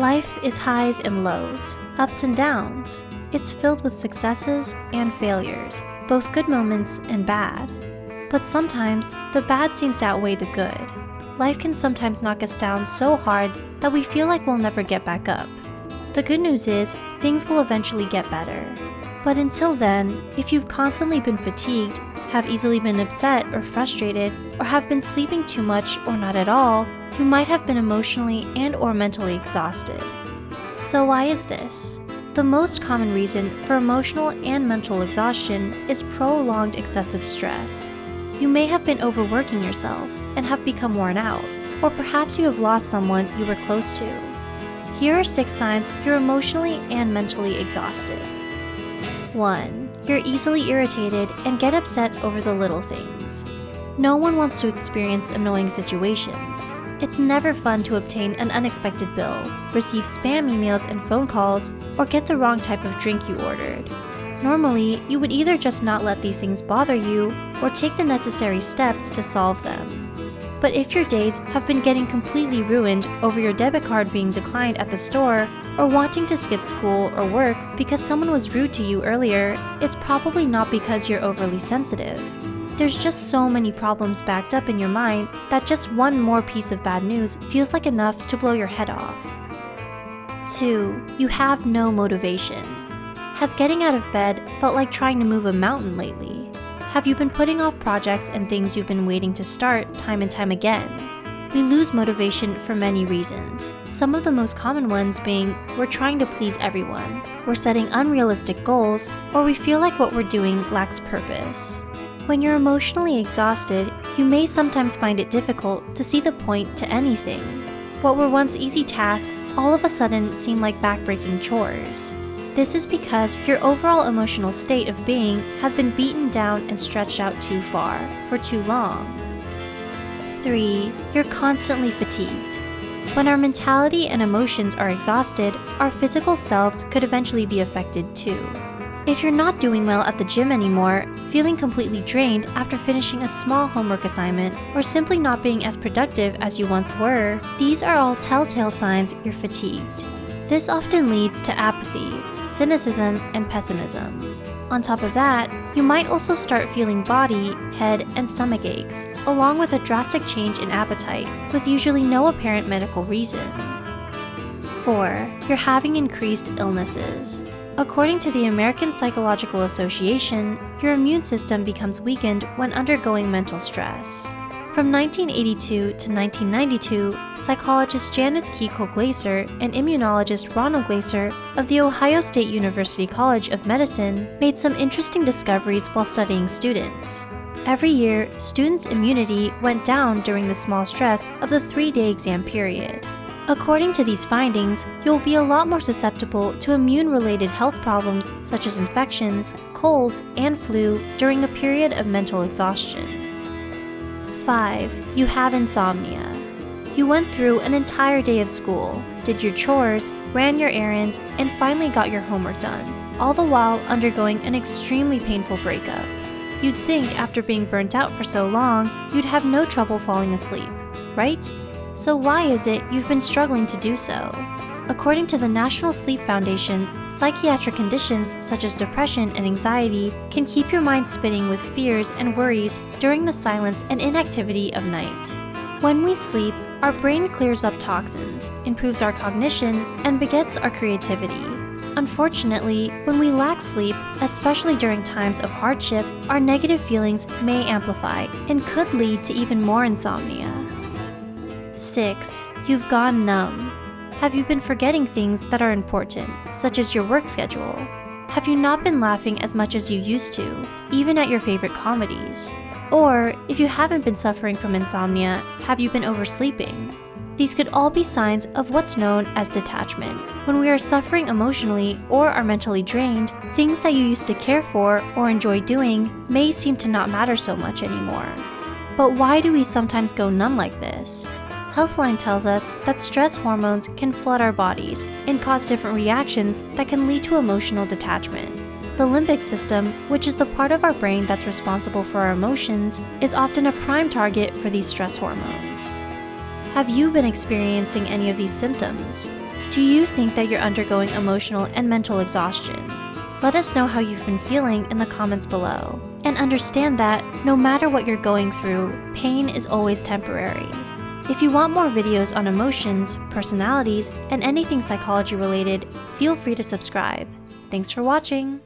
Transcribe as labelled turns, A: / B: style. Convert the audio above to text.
A: Life is highs and lows, ups and downs. It's filled with successes and failures, both good moments and bad. But sometimes, the bad seems to outweigh the good. Life can sometimes knock us down so hard that we feel like we'll never get back up. The good news is, things will eventually get better. But until then, if you've constantly been fatigued, have easily been upset or frustrated, or have been sleeping too much or not at all, you might have been emotionally and or mentally exhausted. So why is this? The most common reason for emotional and mental exhaustion is prolonged excessive stress. You may have been overworking yourself and have become worn out, or perhaps you have lost someone you were close to. Here are six signs you're emotionally and mentally exhausted. 1. You're easily irritated and get upset over the little things. No one wants to experience annoying situations. It's never fun to obtain an unexpected bill, receive spam emails and phone calls, or get the wrong type of drink you ordered. Normally, you would either just not let these things bother you, or take the necessary steps to solve them. But if your days have been getting completely ruined over your debit card being declined at the store, or wanting to skip school or work because someone was rude to you earlier, it's probably not because you're overly sensitive. There's just so many problems backed up in your mind that just one more piece of bad news feels like enough to blow your head off. 2. You have no motivation. Has getting out of bed felt like trying to move a mountain lately? Have you been putting off projects and things you've been waiting to start time and time again? We lose motivation for many reasons, some of the most common ones being we're trying to please everyone, we're setting unrealistic goals, or we feel like what we're doing lacks purpose. When you're emotionally exhausted, you may sometimes find it difficult to see the point to anything. What were once easy tasks all of a sudden seem like backbreaking chores. This is because your overall emotional state of being has been beaten down and stretched out too far, for too long. 3. You're constantly fatigued. When our mentality and emotions are exhausted, our physical selves could eventually be affected too. If you're not doing well at the gym anymore, feeling completely drained after finishing a small homework assignment, or simply not being as productive as you once were, these are all telltale signs you're fatigued. This often leads to apathy, cynicism, and pessimism. On top of that, you might also start feeling body, head, and stomach aches, along with a drastic change in appetite, with usually no apparent medical reason. 4. You're having increased illnesses. According to the American Psychological Association, your immune system becomes weakened when undergoing mental stress. From 1982 to 1992, psychologist Janice Kiecolt-Glaser and immunologist Ronald Glaser of The Ohio State University College of Medicine made some interesting discoveries while studying students. Every year, students' immunity went down during the small stress of the three-day exam period. According to these findings, you'll be a lot more susceptible to immune-related health problems such as infections, colds, and flu during a period of mental exhaustion. 5. You have insomnia. You went through an entire day of school, did your chores, ran your errands, and finally got your homework done, all the while undergoing an extremely painful breakup. You'd think after being burnt out for so long, you'd have no trouble falling asleep, right? So why is it you've been struggling to do so? According to the National Sleep Foundation, psychiatric conditions such as depression and anxiety can keep your mind spinning with fears and worries during the silence and inactivity of night. When we sleep, our brain clears up toxins, improves our cognition, and begets our creativity. Unfortunately, when we lack sleep, especially during times of hardship, our negative feelings may amplify and could lead to even more insomnia. 6. You've gone numb. Have you been forgetting things that are important, such as your work schedule? Have you not been laughing as much as you used to, even at your favorite comedies? Or, if you haven't been suffering from insomnia, have you been oversleeping? These could all be signs of what's known as detachment. When we are suffering emotionally or are mentally drained, things that you used to care for or enjoy doing may seem to not matter so much anymore. But why do we sometimes go numb like this? Healthline tells us that stress hormones can flood our bodies and cause different reactions that can lead to emotional detachment. The limbic system, which is the part of our brain that's responsible for our emotions, is often a prime target for these stress hormones. Have you been experiencing any of these symptoms? Do you think that you're undergoing emotional and mental exhaustion? Let us know how you've been feeling in the comments below. And understand that, no matter what you're going through, pain is always temporary. If you want more videos on emotions, personalities, and anything psychology related, feel free to subscribe. Thanks for watching!